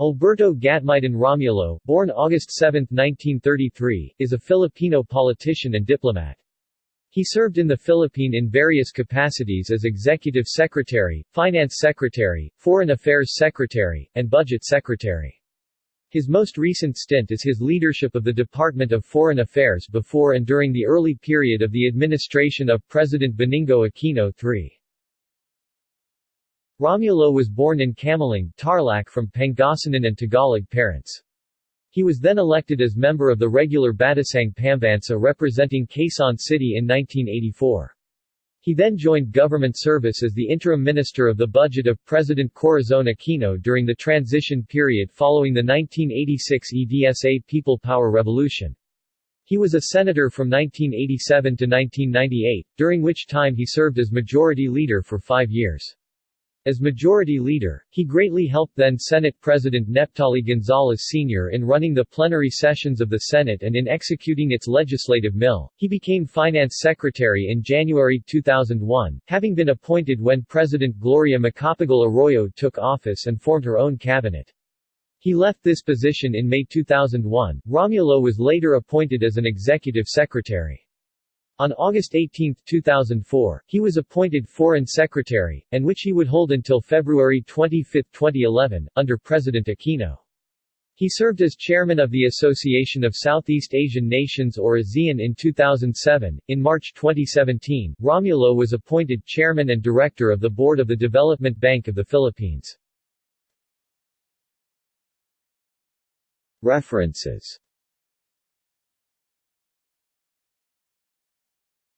Alberto Gatmaitan Romulo, born August 7, 1933, is a Filipino politician and diplomat. He served in the Philippine in various capacities as Executive Secretary, Finance Secretary, Foreign Affairs Secretary, and Budget Secretary. His most recent stint is his leadership of the Department of Foreign Affairs before and during the early period of the administration of President Benigno Aquino III. Romulo was born in Camiling, Tarlac from Pangasinan and Tagalog parents. He was then elected as member of the regular Batasang Pambansa representing Quezon City in 1984. He then joined government service as the interim minister of the budget of President Corazon Aquino during the transition period following the 1986 EDSA People Power Revolution. He was a senator from 1987 to 1998, during which time he served as majority leader for five years. As majority leader, he greatly helped then Senate President Neptali Gonzalez Sr. in running the plenary sessions of the Senate and in executing its legislative mill. He became finance secretary in January 2001, having been appointed when President Gloria Macapagal Arroyo took office and formed her own cabinet. He left this position in May 2001. Romulo was later appointed as an executive secretary. On August 18, 2004, he was appointed Foreign Secretary, and which he would hold until February 25, 2011, under President Aquino. He served as chairman of the Association of Southeast Asian Nations or ASEAN in 2007. In March 2017, Romulo was appointed chairman and director of the board of the Development Bank of the Philippines. References